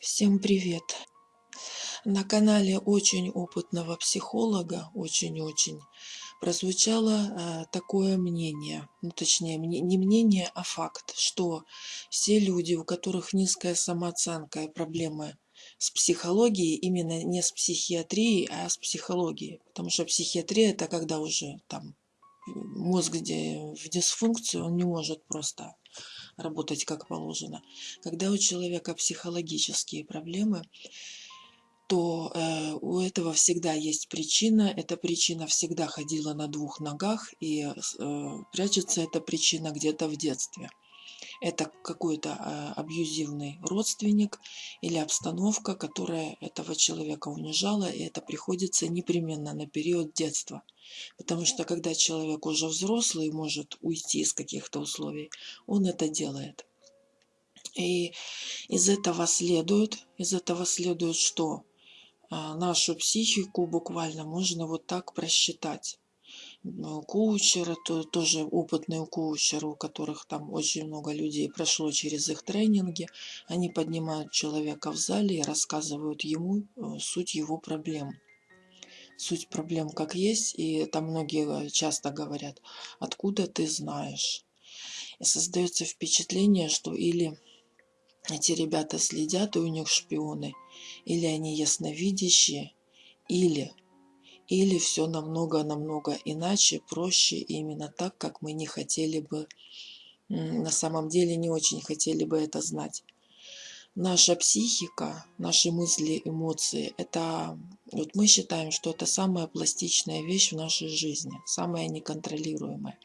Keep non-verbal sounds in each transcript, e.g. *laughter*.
Всем привет! На канале очень опытного психолога, очень-очень, прозвучало э, такое мнение, ну точнее не мнение, а факт, что все люди, у которых низкая самооценка и проблемы с психологией, именно не с психиатрией, а с психологией. Потому что психиатрия это когда уже там мозг где в дисфункцию, он не может просто работать как положено. Когда у человека психологические проблемы, то э, у этого всегда есть причина. Эта причина всегда ходила на двух ногах, и э, прячется эта причина где-то в детстве это какой-то а, абьюзивный родственник или обстановка, которая этого человека унижала, и это приходится непременно на период детства. Потому что когда человек уже взрослый и может уйти из каких-то условий, он это делает. И из этого следует, из этого следует, что а, нашу психику буквально можно вот так просчитать коучеры, то, тоже опытные коучеры, у которых там очень много людей прошло через их тренинги. Они поднимают человека в зале и рассказывают ему э, суть его проблем. Суть проблем как есть, и там многие э, часто говорят, откуда ты знаешь. И создается впечатление, что или эти ребята следят, и у них шпионы, или они ясновидящие, или или все намного-намного иначе, проще, именно так, как мы не хотели бы, на самом деле не очень хотели бы это знать. Наша психика, наши мысли, эмоции, это, вот мы считаем, что это самая пластичная вещь в нашей жизни, самая неконтролируемая.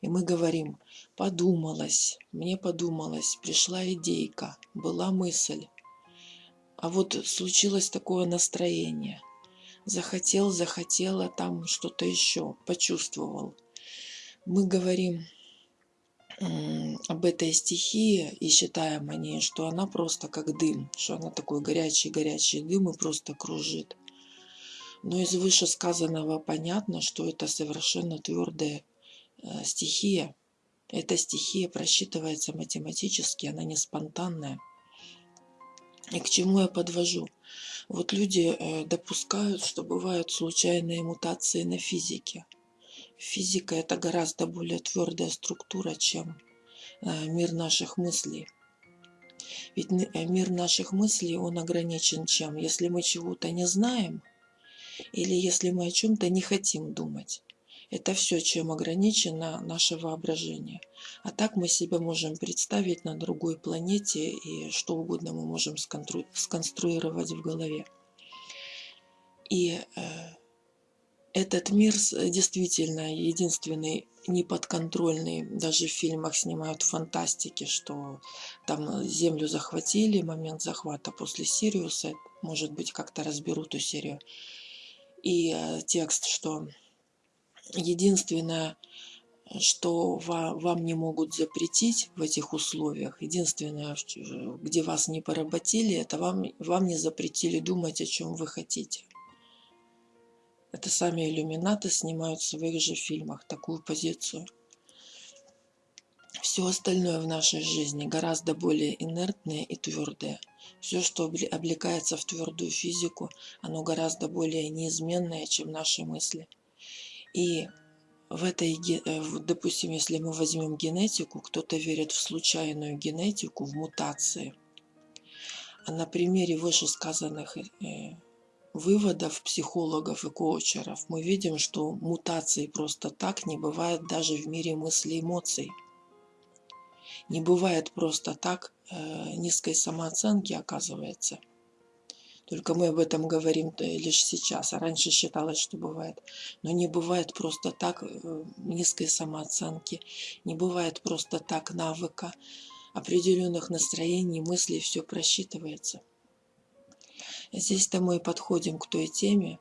И мы говорим, подумалось, мне подумалось, пришла идейка, была мысль, а вот случилось такое настроение – захотел, захотела, там что-то еще, почувствовал. Мы говорим об этой стихии и считаем о ней, что она просто как дым, что она такой горячий-горячий дым и просто кружит. Но из вышесказанного понятно, что это совершенно твердая э, стихия. Эта стихия просчитывается математически, она не спонтанная. И к чему я подвожу? Вот люди э, допускают, что бывают случайные мутации на физике. Физика это гораздо более твердая структура, чем э, мир наших мыслей. Ведь э, мир наших мыслей, он ограничен чем? Если мы чего-то не знаем, или если мы о чем-то не хотим думать. Это все, чем ограничено наше воображение. А так мы себя можем представить на другой планете, и что угодно мы можем сконструировать в голове. И э, этот мир действительно единственный неподконтрольный. Даже в фильмах снимают фантастики, что там Землю захватили, момент захвата после Сириуса. Может быть, как-то разберут эту серию. И э, текст, что Единственное, что вам не могут запретить в этих условиях, единственное, где вас не поработили, это вам, вам не запретили думать, о чем вы хотите. Это сами иллюминаты снимают в своих же фильмах такую позицию. Все остальное в нашей жизни гораздо более инертное и твердое. Все, что облекается в твердую физику, оно гораздо более неизменное, чем наши мысли. И в этой, э, допустим, если мы возьмем генетику, кто-то верит в случайную генетику, в мутации. А на примере вышесказанных э, выводов психологов и коучеров мы видим, что мутации просто так не бывает даже в мире мыслей и эмоций. Не бывает просто так э, низкой самооценки, оказывается – только мы об этом говорим лишь сейчас, а раньше считалось, что бывает. Но не бывает просто так э, низкой самооценки, не бывает просто так навыка, определенных настроений, мыслей, все просчитывается. Здесь-то мы подходим к той теме,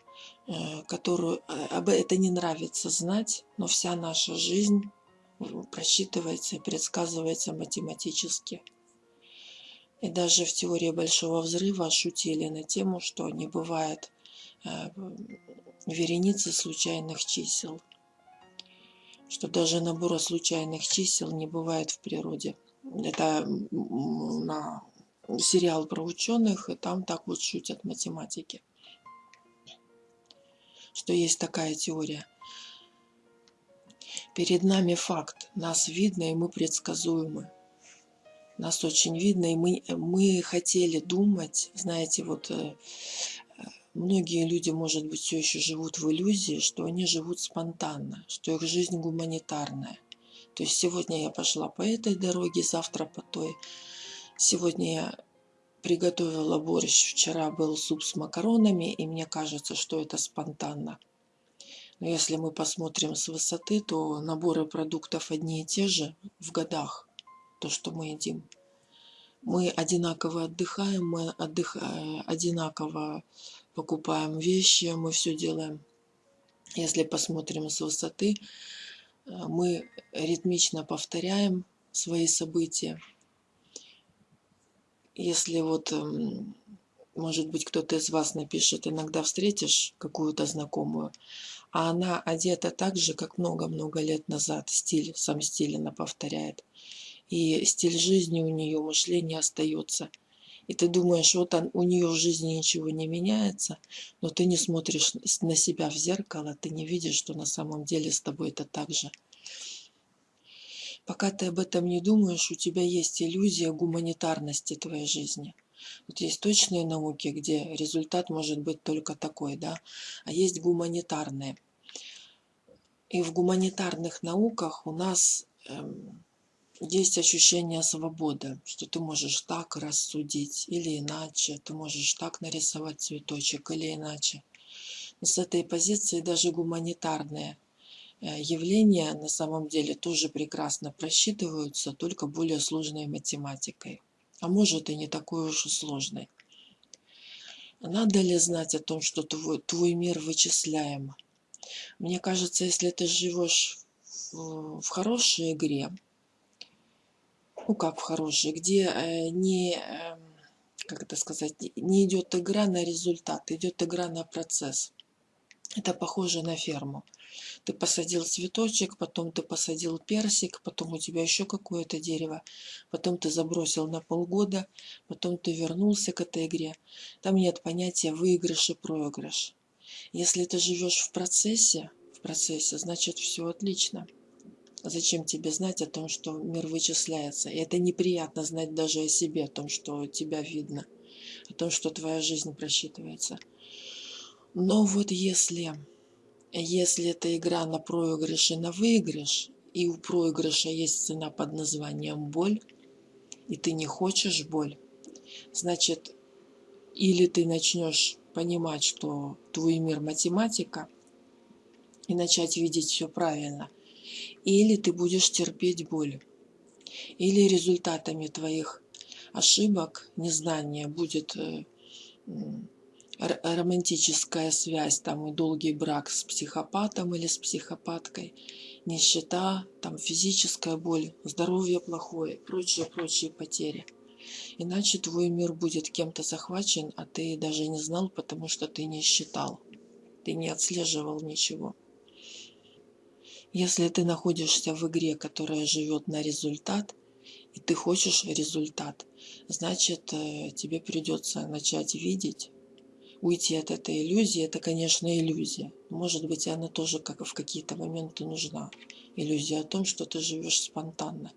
э, которую э, об это не нравится знать, но вся наша жизнь просчитывается и предсказывается математически. И даже в теории Большого Взрыва шутили на тему, что не бывает э, вереницы случайных чисел. Что даже набора случайных чисел не бывает в природе. Это на сериал про ученых, и там так вот шутят математики, что есть такая теория. Перед нами факт, нас видно, и мы предсказуемы. Нас очень видно, и мы, мы хотели думать, знаете, вот э, многие люди, может быть, все еще живут в иллюзии, что они живут спонтанно, что их жизнь гуманитарная. То есть сегодня я пошла по этой дороге, завтра по той. Сегодня я приготовила борщ, вчера был суп с макаронами, и мне кажется, что это спонтанно. Но если мы посмотрим с высоты, то наборы продуктов одни и те же в годах, то, что мы едим. Мы одинаково отдыхаем, мы отдых... Э, одинаково покупаем вещи, мы все делаем. Если посмотрим с высоты, э, мы ритмично повторяем свои события. Если вот, эм, может быть, кто-то из вас напишет, иногда встретишь какую-то знакомую, а она одета так же, как много-много лет назад, стиль, сам стиль она повторяет. И стиль жизни у нее, мышление остается – и ты думаешь, вот он, у нее в жизни ничего не меняется, но ты не смотришь на себя в зеркало, ты не видишь, что на самом деле с тобой это так же. Пока ты об этом не думаешь, у тебя есть иллюзия гуманитарности твоей жизни. Вот есть точные науки, где результат может быть только такой, да, а есть гуманитарные. И в гуманитарных науках у нас эм, есть ощущение свободы, что ты можешь так рассудить или иначе, ты можешь так нарисовать цветочек или иначе. Но с этой позиции даже гуманитарные э, явления на самом деле тоже прекрасно просчитываются, только более сложной математикой. А может и не такой уж и сложной. Надо ли знать о том, что твой, твой мир вычисляем? Мне кажется, если ты живешь в, в хорошей игре, ну как в хорошей, где э, не, эм, как это сказать, не идет игра на результат, идет игра на процесс. Это похоже на ферму. Ты посадил цветочек, потом ты посадил персик, потом у тебя еще какое-то дерево, потом ты забросил на полгода, потом ты вернулся к этой игре. Там нет понятия выигрыш и проигрыш. Если ты живешь в процессе, в процессе, значит все отлично. Зачем тебе знать о том, что мир вычисляется? И это неприятно знать даже о себе, о том, что тебя видно, о том, что твоя жизнь просчитывается. Но вот если, если это игра на проигрыш и на выигрыш, и у проигрыша есть цена под названием боль, и ты не хочешь боль, значит, или ты начнешь понимать, что твой мир математика, и начать видеть все правильно – или ты будешь терпеть боль, или результатами твоих ошибок, незнания будет э, романтическая связь, там и долгий брак с психопатом или с психопаткой, нищета, там физическая боль, здоровье плохое, прочие, прочие потери. Иначе твой мир будет кем-то захвачен, а ты даже не знал, потому что ты не считал, ты не отслеживал ничего. Если ты находишься в игре, которая живет на результат, и ты хочешь результат, значит, э, тебе придется начать видеть, уйти от этой иллюзии. Это, конечно, иллюзия. Может быть, она тоже как в какие-то моменты нужна. Иллюзия о том, что ты живешь спонтанно.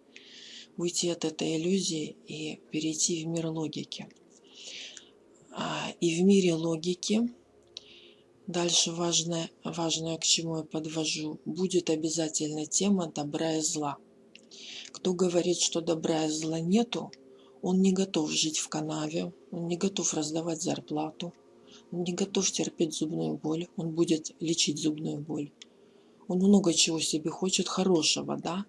Уйти от этой иллюзии и перейти в мир логики. А, и в мире логики Дальше важное, важное, к чему я подвожу, будет обязательно тема добра и зла. Кто говорит, что добра и зла нету, он не готов жить в канаве, он не готов раздавать зарплату, он не готов терпеть зубную боль, он будет лечить зубную боль. Он много чего себе хочет хорошего, да?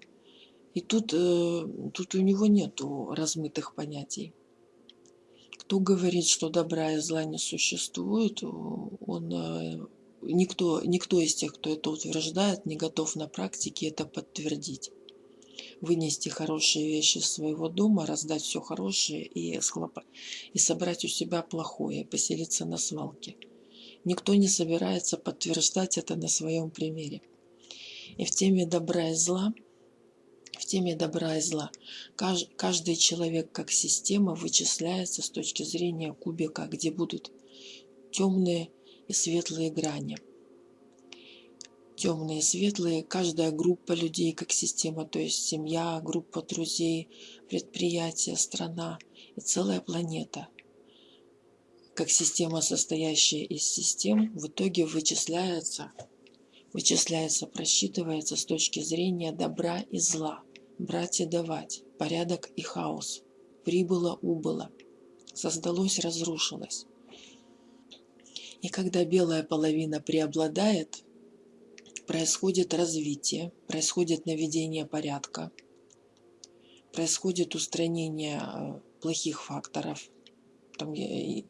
И тут, э, тут у него нету размытых понятий. Кто говорит, что добра и зла не существует, он, э, никто, никто из тех, кто это утверждает, не готов на практике это подтвердить. Вынести хорошие вещи из своего дома, раздать все хорошее и, схлоп... и собрать у себя плохое, поселиться на свалке. Никто не собирается подтверждать это на своем примере. И в теме добра и зла, теме добра и зла. Каждый человек как система вычисляется с точки зрения кубика, где будут темные и светлые грани. Темные и светлые, каждая группа людей как система, то есть семья, группа друзей, предприятие, страна и целая планета. Как система, состоящая из систем, в итоге вычисляется вычисляется, просчитывается с точки зрения добра и зла, брать и давать, порядок и хаос, прибыло, убыло, создалось, разрушилось. И когда белая половина преобладает, происходит развитие, происходит наведение порядка, происходит устранение э, плохих факторов. Там я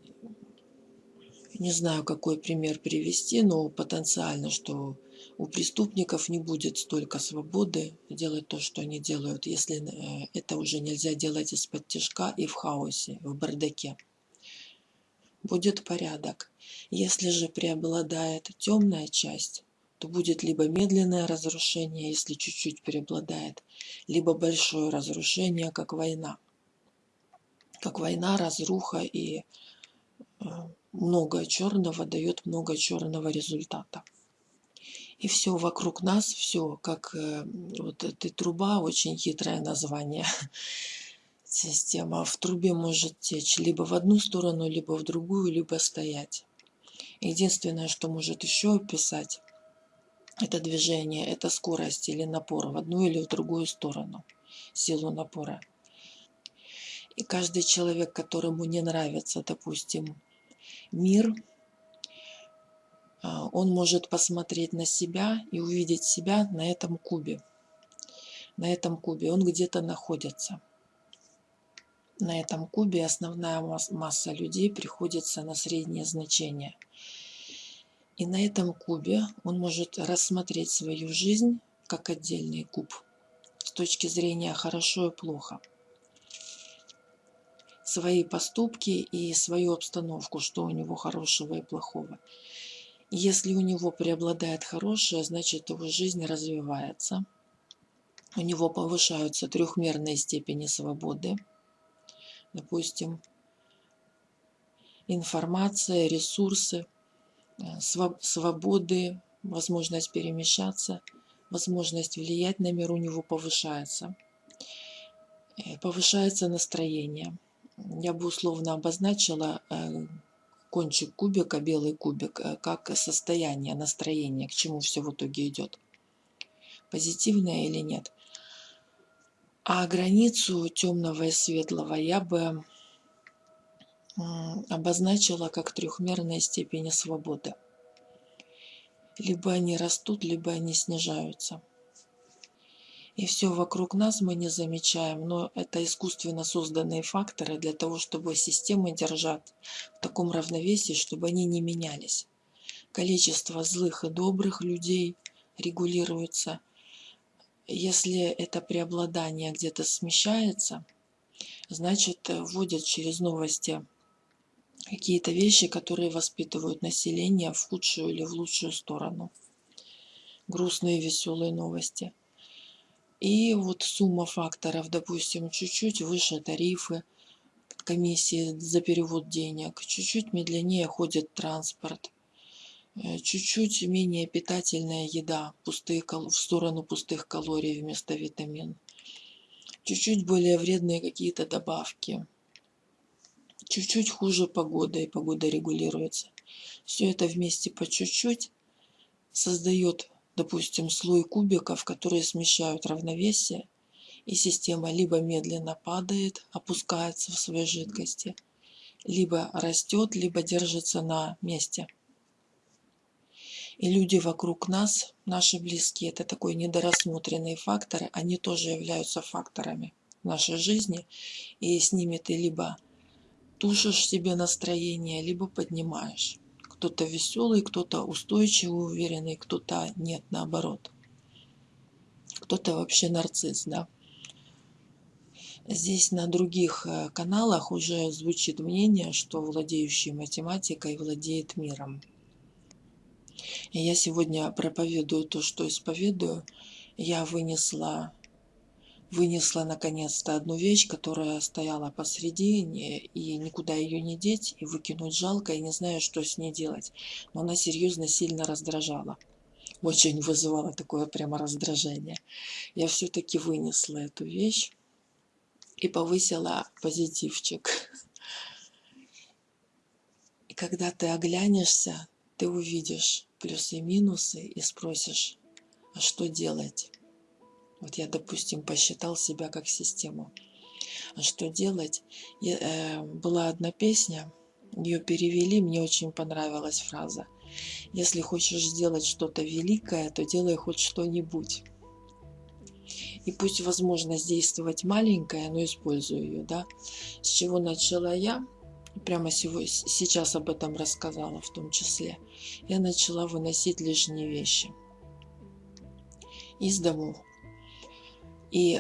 не знаю, какой пример привести, но потенциально, что у преступников не будет столько свободы делать то, что они делают, если э, это уже нельзя делать из-под тяжка и в хаосе, в бардаке. Будет порядок. Если же преобладает темная часть, то будет либо медленное разрушение, если чуть-чуть преобладает, либо большое разрушение, как война. Как война, разруха и э, много черного дает много черного результата и все вокруг нас, все, как э, вот эта труба, очень хитрое название. *laughs* Система в трубе может течь либо в одну сторону, либо в другую, либо стоять. Единственное, что может еще описать это движение, это скорость или напор в одну или в другую сторону, силу напора. И каждый человек, которому не нравится, допустим, мир, он может посмотреть на себя и увидеть себя на этом кубе. На этом кубе он где-то находится. На этом кубе основная масса людей приходится на среднее значение. И на этом кубе он может рассмотреть свою жизнь как отдельный куб с точки зрения хорошо и плохо. Свои поступки и свою обстановку, что у него хорошего и плохого. Если у него преобладает хорошее, значит его жизнь развивается. У него повышаются трехмерные степени свободы. Допустим, информация, ресурсы, э, свободы, возможность перемещаться, возможность влиять на мир у него повышается. Э, повышается настроение. Я бы условно обозначила э, кончик кубика, белый кубик, э, как состояние, настроение, к чему все в итоге идет. Позитивное или нет. А границу темного и светлого я бы обозначила как трехмерные степени свободы. Либо они растут, либо они снижаются и все вокруг нас мы не замечаем, но это искусственно созданные факторы для того, чтобы системы держать в таком равновесии, чтобы они не менялись. Количество злых и добрых людей регулируется. Если это преобладание где-то смещается, значит вводят через новости какие-то вещи, которые воспитывают население в худшую или в лучшую сторону. Грустные веселые новости – и вот сумма факторов, допустим, чуть-чуть выше тарифы, комиссии за перевод денег, чуть-чуть медленнее ходит транспорт, э, чуть-чуть менее питательная еда пустые, в сторону пустых калорий вместо витамин, чуть-чуть более вредные какие-то добавки, чуть-чуть хуже погода, и погода регулируется. Все это вместе по чуть-чуть создает допустим, слой кубиков, которые смещают равновесие, и система либо медленно падает, опускается в своей жидкости, либо растет, либо держится на месте. И люди вокруг нас, наши близкие, это такой недорассмотренные факторы, они тоже являются факторами нашей жизни, и с ними ты либо тушишь себе настроение, либо поднимаешь кто-то веселый, кто-то устойчивый, уверенный, кто-то нет, наоборот. Кто-то вообще нарцисс, да. Здесь на других э, каналах уже звучит мнение, что владеющий математикой владеет миром. И я сегодня проповедую то, что исповедую. Я вынесла вынесла наконец-то одну вещь, которая стояла посредине, и никуда ее не деть, и выкинуть жалко, и не знаю, что с ней делать. Но она серьезно сильно раздражала. Очень вызывала такое прямо раздражение. Я все-таки вынесла эту вещь и повысила позитивчик. И когда ты оглянешься, ты увидишь плюсы и минусы и спросишь, а что делать? Вот я, допустим, посчитал себя как систему. А что делать? Я, э, была одна песня, ее перевели, мне очень понравилась фраза. Если хочешь сделать что-то великое, то делай хоть что-нибудь. И пусть возможность действовать маленькая, но использую ее, да. С чего начала я? Прямо сегодня, сейчас об этом рассказала в том числе. Я начала выносить лишние вещи из дому. И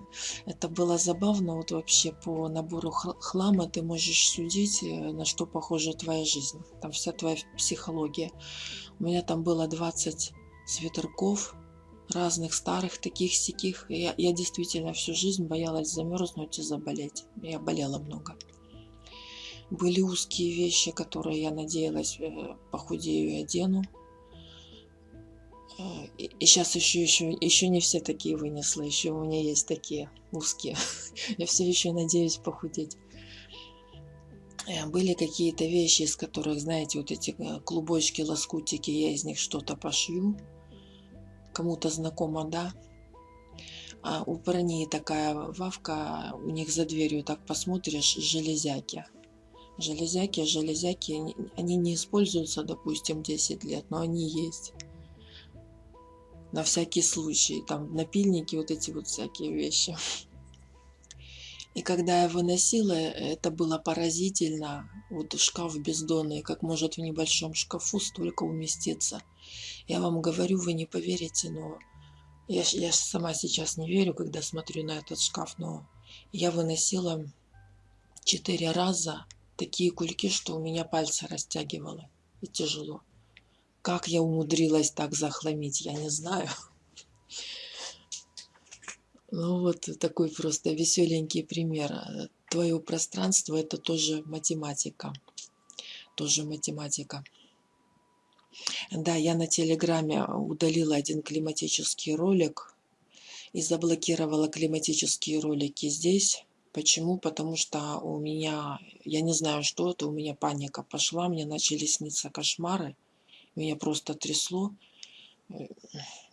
*laughs* это было забавно, вот вообще по набору хлама ты можешь судить, э, на что похожа твоя жизнь. Там вся твоя психология. У меня там было 20 свитерков, разных старых таких сяких. Я, я действительно всю жизнь боялась замерзнуть и заболеть. Я болела много. Были узкие вещи, которые я надеялась э, похудею и одену. Э, и сейчас еще, еще, еще не все такие вынесла, еще у меня есть такие узкие. *laughs* Я все еще надеюсь похудеть. Э, были какие-то вещи, из которых, знаете, вот эти клубочки, лоскутики, я из них что-то пошью кому-то знакомо, да? А у парней такая вавка, у них за дверью так посмотришь, железяки. Железяки, железяки, они не используются, допустим, 10 лет, но они есть. На всякий случай, там напильники, вот эти вот всякие вещи. И когда я выносила, это было поразительно. Вот шкаф бездонный, как может в небольшом шкафу столько уместиться. Я вам говорю, вы не поверите, но я, я сама сейчас не верю, когда смотрю на этот шкаф, но я выносила четыре раза такие кульки, что у меня пальцы растягивало. И тяжело. Как я умудрилась так захламить, я не знаю. Ну вот такой просто веселенький пример. Твое пространство это тоже математика. Тоже математика. Да, я на Телеграме удалила один климатический ролик и заблокировала климатические ролики здесь. Почему? Потому что у меня, я не знаю, что это, у меня паника пошла, мне начали сниться кошмары, меня просто трясло.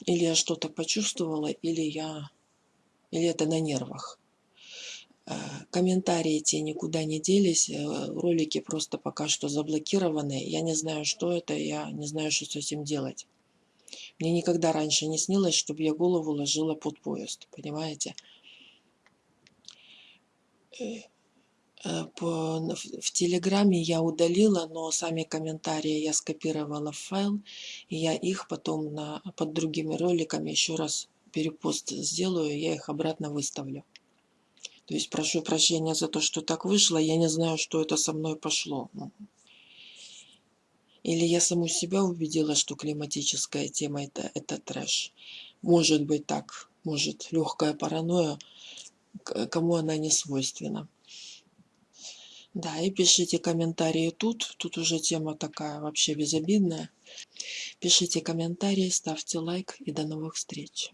Или я что-то почувствовала, или я или это на нервах. Э, комментарии те никуда не делись, э, ролики просто пока что заблокированы. Я не знаю, что это, я не знаю, что с этим делать. Мне никогда раньше не снилось, чтобы я голову ложила под поезд, понимаете? Э, по, в Телеграме я удалила, но сами комментарии я скопировала в файл, и я их потом на, под другими роликами еще раз перепост сделаю, я их обратно выставлю. То есть прошу прощения за то, что так вышло. Я не знаю, что это со мной пошло. Или я саму себя убедила, что климатическая тема это, это трэш. Может быть так. Может легкая паранойя, кому она не свойственна. Да, и пишите комментарии тут. Тут уже тема такая вообще безобидная. Пишите комментарии, ставьте лайк и до новых встреч.